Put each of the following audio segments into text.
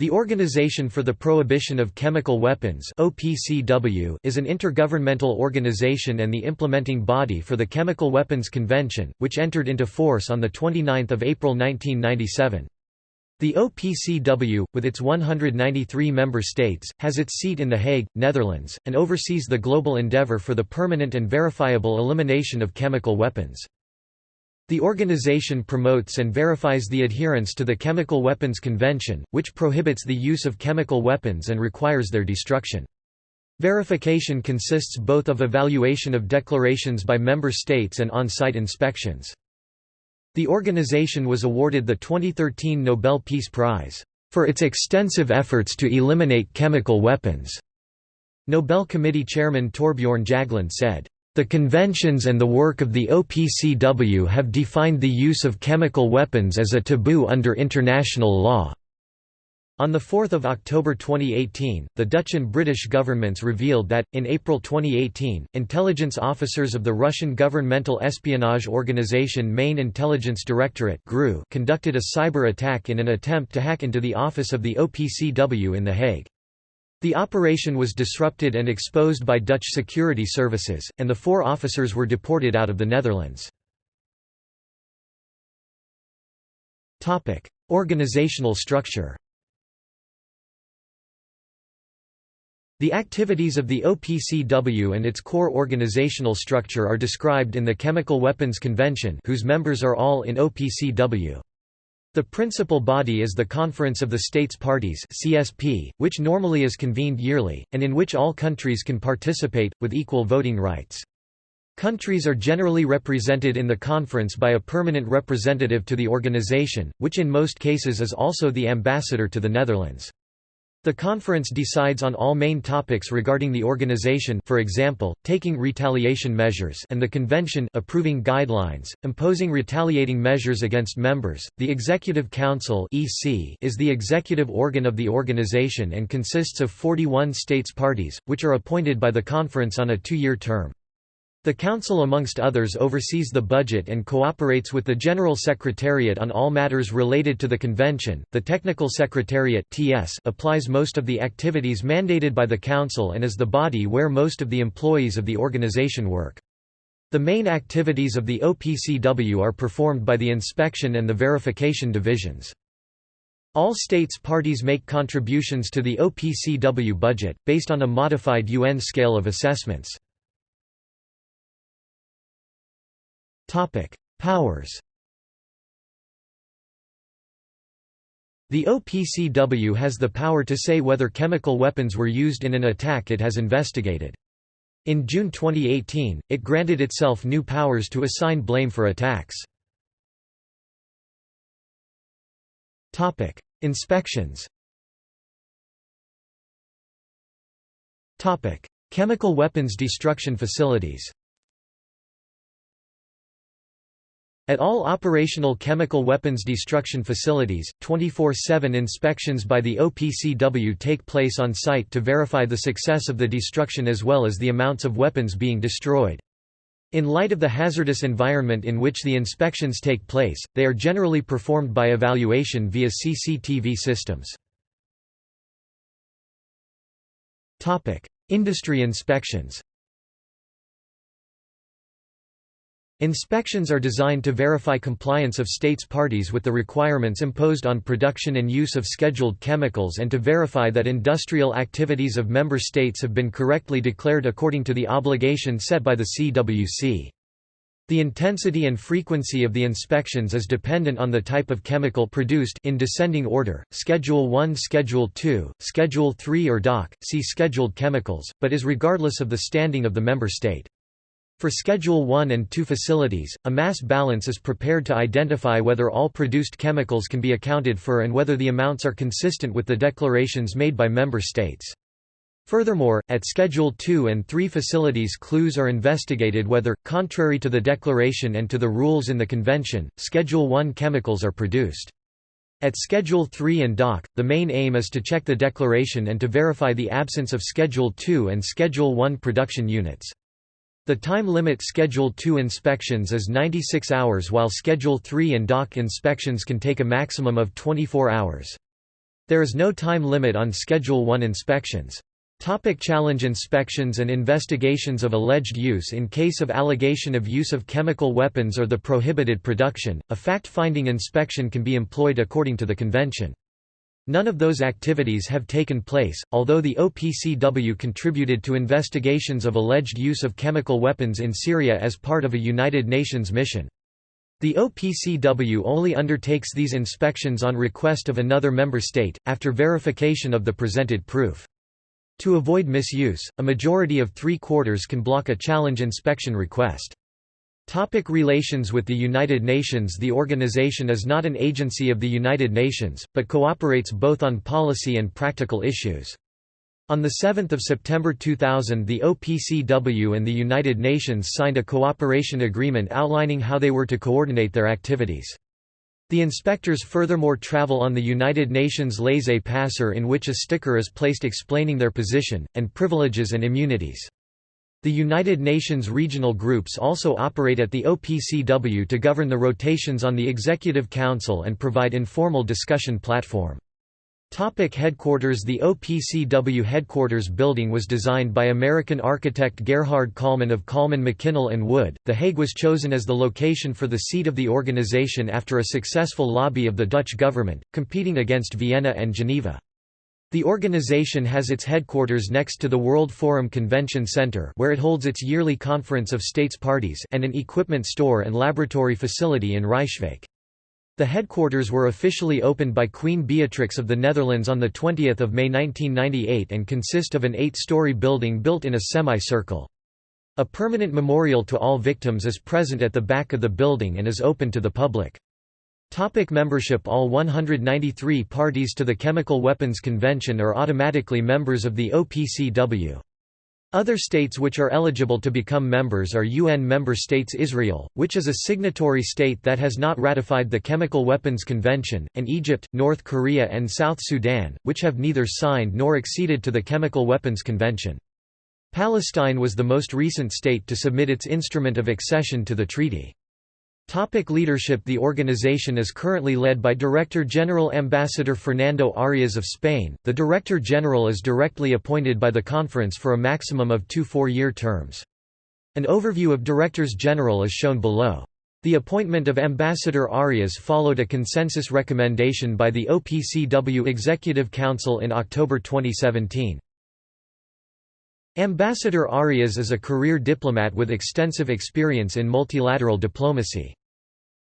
The Organization for the Prohibition of Chemical Weapons (OPCW) is an intergovernmental organization and the implementing body for the Chemical Weapons Convention, which entered into force on the 29th of April 1997. The OPCW, with its 193 member states, has its seat in The Hague, Netherlands, and oversees the global endeavor for the permanent and verifiable elimination of chemical weapons. The organization promotes and verifies the adherence to the Chemical Weapons Convention, which prohibits the use of chemical weapons and requires their destruction. Verification consists both of evaluation of declarations by member states and on-site inspections. The organization was awarded the 2013 Nobel Peace Prize, "...for its extensive efforts to eliminate chemical weapons." Nobel Committee Chairman Torbjorn Jagland said, the conventions and the work of the OPCW have defined the use of chemical weapons as a taboo under international law. On 4 October 2018, the Dutch and British governments revealed that, in April 2018, intelligence officers of the Russian governmental espionage organization Main Intelligence Directorate conducted a cyber attack in an attempt to hack into the office of the OPCW in The Hague. The operation was disrupted and exposed by Dutch security services, and the four officers were deported out of the Netherlands. Organizational structure The activities of the OPCW and its core organizational structure are described in the Chemical Weapons Convention whose members are all in OPCW. The principal body is the Conference of the States Parties (CSP), which normally is convened yearly and in which all countries can participate with equal voting rights. Countries are generally represented in the conference by a permanent representative to the organization, which in most cases is also the ambassador to the Netherlands. The conference decides on all main topics regarding the organization for example, taking retaliation measures and the convention approving guidelines, imposing retaliating measures against members. The Executive Council (EC) is the executive organ of the organization and consists of 41 states parties, which are appointed by the conference on a two-year term. The Council amongst others oversees the budget and cooperates with the General Secretariat on all matters related to the Convention. The Technical Secretariat (TS) applies most of the activities mandated by the Council and is the body where most of the employees of the organization work. The main activities of the OPCW are performed by the inspection and the verification divisions. All states parties make contributions to the OPCW budget, based on a modified UN scale of assessments. Topic: Powers. The OPCW has the power to say whether chemical weapons were used in an attack it has investigated. In June 2018, it granted itself new powers to assign blame for attacks. Topic: Inspections. Topic: Chemical weapons destruction facilities. At all operational chemical weapons destruction facilities, 24-7 inspections by the OPCW take place on site to verify the success of the destruction as well as the amounts of weapons being destroyed. In light of the hazardous environment in which the inspections take place, they are generally performed by evaluation via CCTV systems. Industry inspections Inspections are designed to verify compliance of states parties with the requirements imposed on production and use of scheduled chemicals and to verify that industrial activities of member states have been correctly declared according to the obligation set by the CWC. The intensity and frequency of the inspections is dependent on the type of chemical produced in descending order, Schedule 1 Schedule 2, Schedule 3 or DOC, see Scheduled chemicals, but is regardless of the standing of the member state. For Schedule 1 and 2 facilities, a mass balance is prepared to identify whether all produced chemicals can be accounted for and whether the amounts are consistent with the declarations made by member states. Furthermore, at Schedule 2 and 3 facilities clues are investigated whether, contrary to the declaration and to the rules in the Convention, Schedule 1 chemicals are produced. At Schedule 3 and DOC, the main aim is to check the declaration and to verify the absence of Schedule 2 and Schedule 1 production units. The time limit Schedule 2 inspections is 96 hours while Schedule 3 and DOC inspections can take a maximum of 24 hours. There is no time limit on Schedule 1 inspections. Topic challenge inspections and investigations of alleged use In case of allegation of use of chemical weapons or the prohibited production, a fact-finding inspection can be employed according to the convention. None of those activities have taken place, although the OPCW contributed to investigations of alleged use of chemical weapons in Syria as part of a United Nations mission. The OPCW only undertakes these inspections on request of another member state, after verification of the presented proof. To avoid misuse, a majority of three-quarters can block a challenge inspection request. Topic relations with the United Nations The organization is not an agency of the United Nations, but cooperates both on policy and practical issues. On 7 September 2000 the OPCW and the United Nations signed a cooperation agreement outlining how they were to coordinate their activities. The inspectors furthermore travel on the United Nations laissez-passer in which a sticker is placed explaining their position, and privileges and immunities. The United Nations regional groups also operate at the OPCW to govern the rotations on the Executive Council and provide informal discussion platform. Topic headquarters The OPCW headquarters building was designed by American architect Gerhard Kallmann of Kallmann McKinnell and Wood. The Hague was chosen as the location for the seat of the organization after a successful lobby of the Dutch government, competing against Vienna and Geneva. The organization has its headquarters next to the World Forum Convention Center where it holds its yearly conference of states parties and an equipment store and laboratory facility in Rijswijk. The headquarters were officially opened by Queen Beatrix of the Netherlands on 20 May 1998 and consist of an eight-story building built in a semicircle. A permanent memorial to all victims is present at the back of the building and is open to the public. Topic membership All 193 parties to the Chemical Weapons Convention are automatically members of the OPCW. Other states which are eligible to become members are UN member states Israel, which is a signatory state that has not ratified the Chemical Weapons Convention, and Egypt, North Korea and South Sudan, which have neither signed nor acceded to the Chemical Weapons Convention. Palestine was the most recent state to submit its instrument of accession to the treaty. Topic leadership The organization is currently led by Director General Ambassador Fernando Arias of Spain. The Director General is directly appointed by the conference for a maximum of two four-year terms. An overview of Directors General is shown below. The appointment of Ambassador Arias followed a consensus recommendation by the OPCW Executive Council in October 2017. Ambassador Arias is a career diplomat with extensive experience in multilateral diplomacy.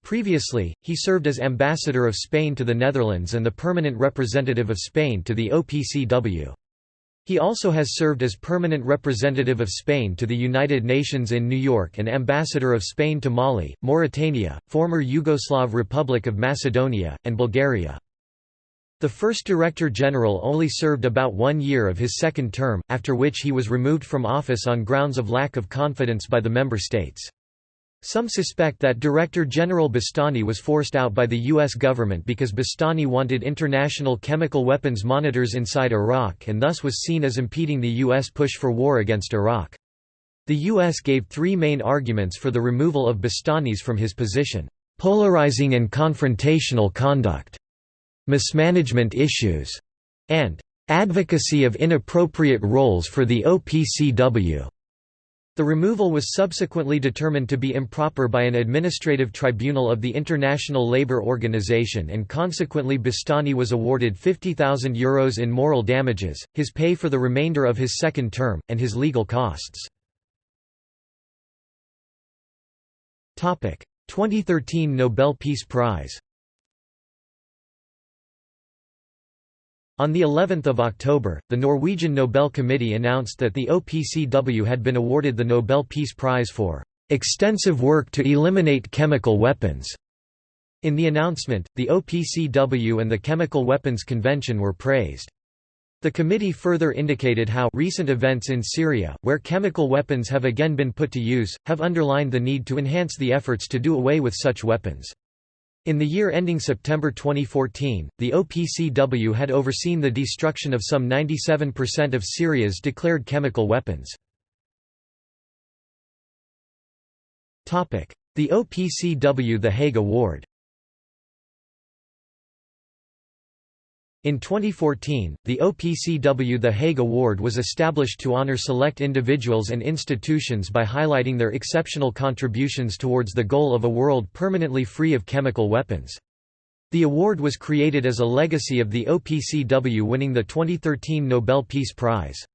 Previously, he served as ambassador of Spain to the Netherlands and the permanent representative of Spain to the OPCW. He also has served as permanent representative of Spain to the United Nations in New York and ambassador of Spain to Mali, Mauritania, former Yugoslav Republic of Macedonia, and Bulgaria. The first Director General only served about one year of his second term, after which he was removed from office on grounds of lack of confidence by the member states. Some suspect that Director General Bustani was forced out by the U.S. government because Bustani wanted international chemical weapons monitors inside Iraq and thus was seen as impeding the U.S. push for war against Iraq. The U.S. gave three main arguments for the removal of Bustanis from his position, "...polarizing and confrontational conduct", mismanagement issues, and "...advocacy of inappropriate roles for the OPCW." The removal was subsequently determined to be improper by an administrative tribunal of the International Labour Organization and consequently Bustani was awarded €50,000 Euros in moral damages, his pay for the remainder of his second term, and his legal costs. 2013 Nobel Peace Prize On the 11th of October, the Norwegian Nobel Committee announced that the OPCW had been awarded the Nobel Peace Prize for extensive work to eliminate chemical weapons. In the announcement, the OPCW and the Chemical Weapons Convention were praised. The committee further indicated how recent events in Syria, where chemical weapons have again been put to use, have underlined the need to enhance the efforts to do away with such weapons. In the year ending September 2014, the OPCW had overseen the destruction of some 97% of Syria's declared chemical weapons. The OPCW The Hague Award In 2014, the OPCW The Hague Award was established to honor select individuals and institutions by highlighting their exceptional contributions towards the goal of a world permanently free of chemical weapons. The award was created as a legacy of the OPCW winning the 2013 Nobel Peace Prize.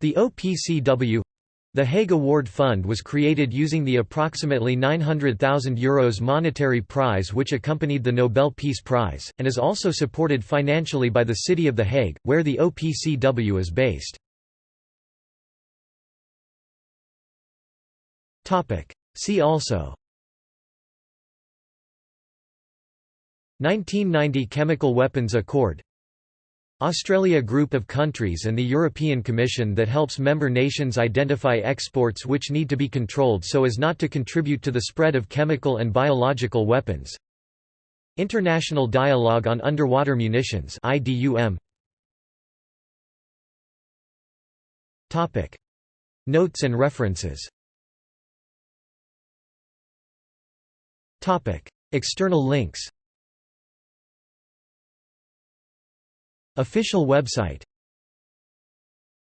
The OPCW the Hague Award Fund was created using the approximately €900,000 Euros monetary prize which accompanied the Nobel Peace Prize, and is also supported financially by the City of The Hague, where the OPCW is based. See also 1990 Chemical Weapons Accord Australia Group of countries and the European Commission that helps member nations identify exports which need to be controlled so as not to contribute to the spread of chemical and biological weapons. International Dialogue on Underwater Munitions IDUM. Topic Notes and references Topic External links Official website